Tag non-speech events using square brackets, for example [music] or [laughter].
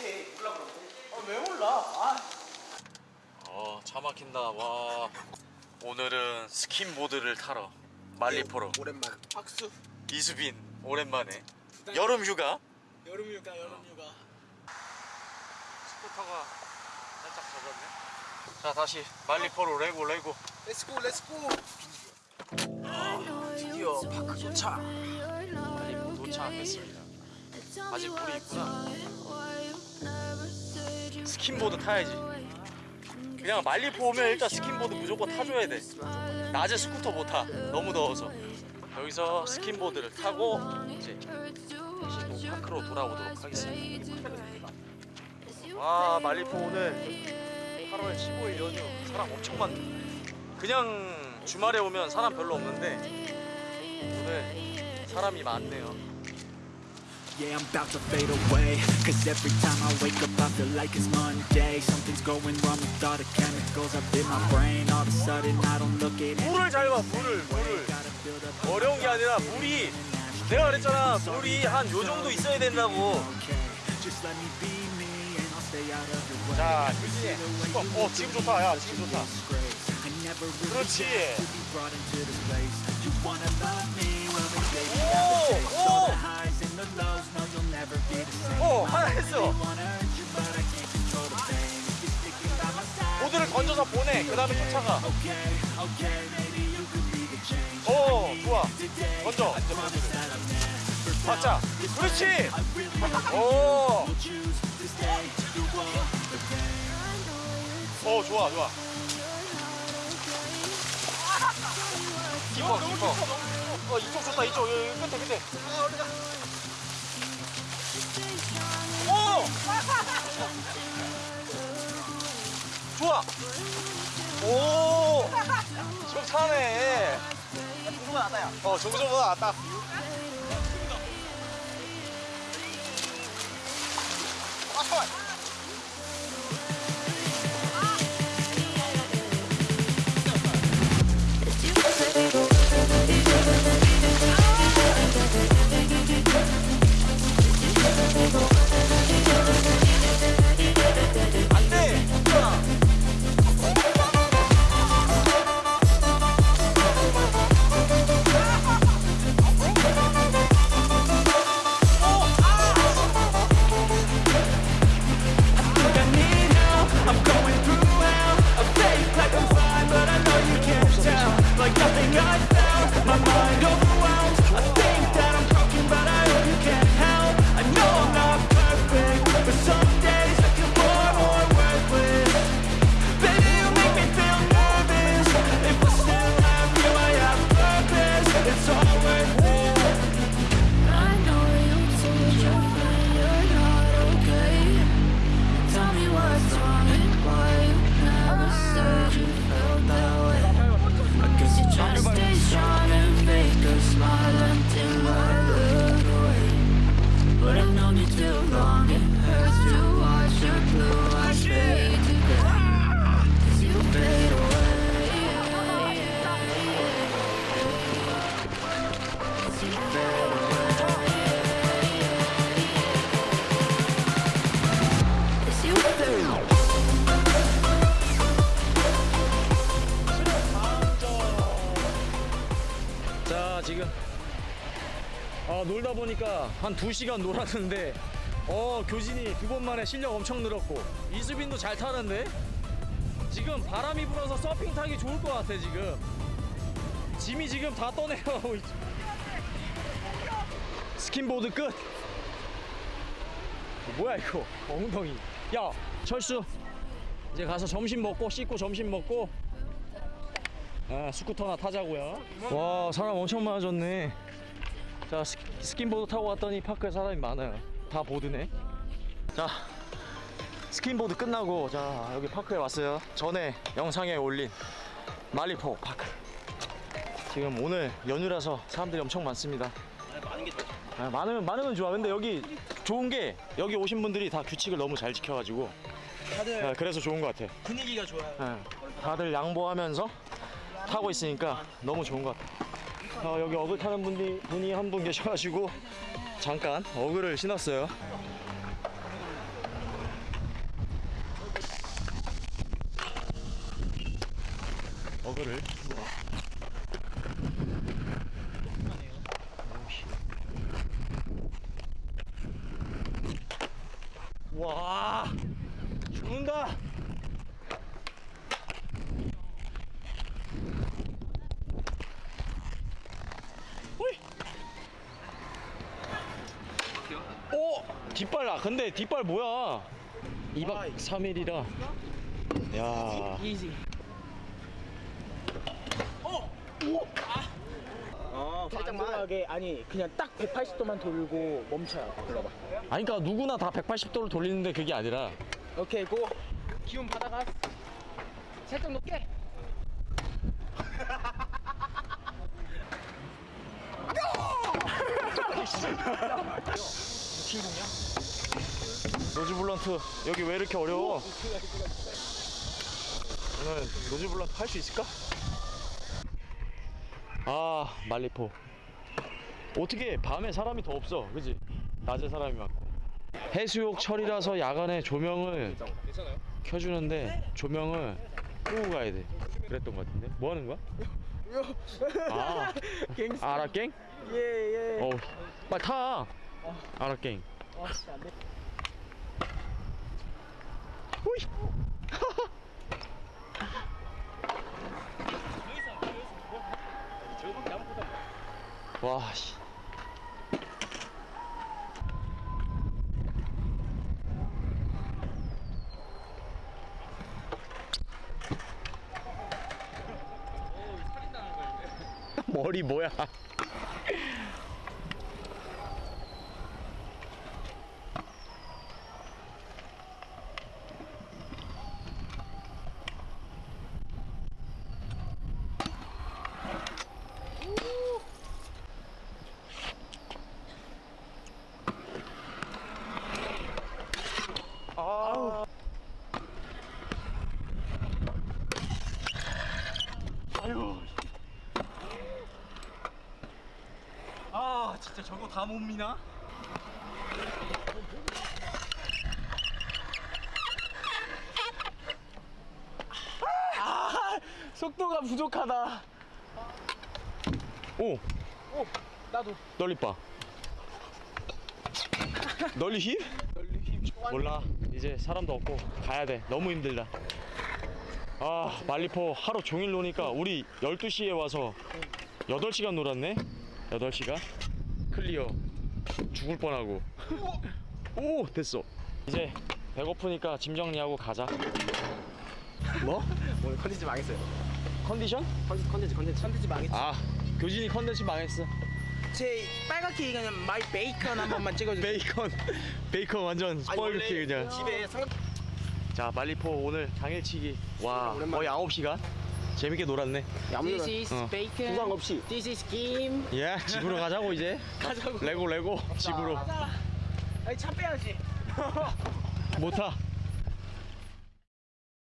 몰라 그러면 아왜 몰라 아 어, 차 막힌다. 와. 오늘은 스킨보드를 타러 만리포로 오랜만 박수 이수빈 오랜만에 여름 휴가 여름 휴가 여름휴가 스쿠터가 살짝 젖었네. 자, 다시 말리포로 레고 레고. let's go let's go 드디어 파크 도착 만리포 도착했습니다. 아직 물이 있구나. 스킨보드 타야지. 그냥 만리포 오면 일단 스킨보드 무조건 타줘야 돼. 낮에 스쿠터 못 타. 너무 더워서. 여기서 스킨보드를 타고 이제 다시 또 파크로 돌아오도록 하겠습니다. 와 만리포 오늘 8월 15일 연휴 사람 엄청 많네. 그냥 주말에 오면 사람 별로 없는데 오늘 사람이 많네요. Yeah, I'm about to fade away Cause every time I wake up I feel like it's Monday Something's going wrong with all the chemicals up in my brain All of a sudden I don't look at it 물을 잘 봐, 물을, 물을. 어려운 게 아니라 물이 내가 그랬잖아 물이 한 요 정도 있어야 된다고 자 규진이 어, 어 지금 좋다 야 지금 좋다 그렇지. 오, 오. 어 하나 했어 보드를 건져서 보내 그 다음에 쫓아가 오 좋아 never 박자 그렇지 오. 오 좋아 좋아 깊어 깊어 어 이쪽 좋다 이쪽 여기 끝에 끝에 좋아. 오. 지금 차네 정도가 낫다 야어 정수보다 낫다 안 me too long, it hurts 놀다 보니까 한 2시간 놀았는데 어 교진이 두 번 만에 실력 엄청 늘었고. 이수빈도 잘 타는데? 지금 바람이 불어서 서핑 타기 좋을 것 같아 지금. 짐이 지금 다 떠내려가고 있 스킨보드 끝. 뭐야 이거? 엉덩이. 야 철수. 이제 가서 점심 먹고 씻고 점심 먹고. 아, 스쿠터나 타자고요. 와 사람 엄청 많아졌네. 자 스, 스킨 보드 타고 왔더니 파크에 사람이 많아요. 다 보드네. 자 스킨보드 끝나고 자 여기 파크에 왔어요. 전에 영상에 올린 만리포 파크. 지금 오늘 연휴라서 사람들이 엄청 많습니다. 많은 게 좋아 아, 많으면 많으면 좋아. 근데 여기 좋은 게 여기 오신 분들이 다 규칙을 너무 잘 지켜가지고 다들 아, 그래서 좋은 것 같아. 분위기가 좋아요 예, 다들 양보하면서 타고 있으니까 너무 좋은 것 같아요. 아, 여기 어글 타는 분이, 분이 한 분 계셔가지고 잠깐 어글을 신었어요. 어글을. 근데 뒷발 뭐야 2박 3일이라 야 이지. 어, 살짝만. 안전하게 아니 그냥 딱 180도만 돌고 멈춰요. 불러봐. 아니 그러니까 누구나 다 180도를 돌리는데 그게 아니라 오케이 고. 기운 받아가. 살짝 높게. [laughs] nose blunt 여기 왜 이렇게 어려워? 오늘 nose blunt 할 수 있을까? 아 만리포 어떻게 밤에 사람이 더 없어 그지? 낮에 사람이 많고 해수욕 철이라서 야간에 조명을 켜주는데 조명을 끄고 가야 돼 그랬던 것 같은데 뭐 하는 거야? [laughs] 아 아라깽? 예 예. 어 빨리 타 아라깽 어, 호이 [laughs] 와 씨. [laughs] 머리 뭐야? 저거 다 못 미나? 아, 속도가 부족하다. 오, 오 나도. 널리 봐. 널리 힙? 몰라. 이제 사람도 없고 가야 돼. 너무 힘들다. 아, 말리포 하루 종일 노니까 우리 12시에 와서 8시간 놀았네. 8시간. 클리어. 죽을 뻔하고. 오, 됐어. 이제 배고프니까 짐 정리하고 가자. 뭐? 오늘 컨텐츠 망했어요. 컨디션? 컨텐츠 컨텐츠 컨텐츠 망했지. 아, 교진이 컨텐츠 망했어. 제 빨갛게 그냥 마이 베이컨 한 번만 찍어주세요. 베이컨, [laughs] 베이컨 완전 스펄그키 그냥. 집에 삼각 자 말리포 오늘 당일치기 와 거의 9시간 재밌게 놀았네 This is 어. bacon. 부상 없이. This is 김. 예 [laughs] 집으로 가자고 이제 가자고. 레고 레고 집으로 아니 차 빼야지. 못 타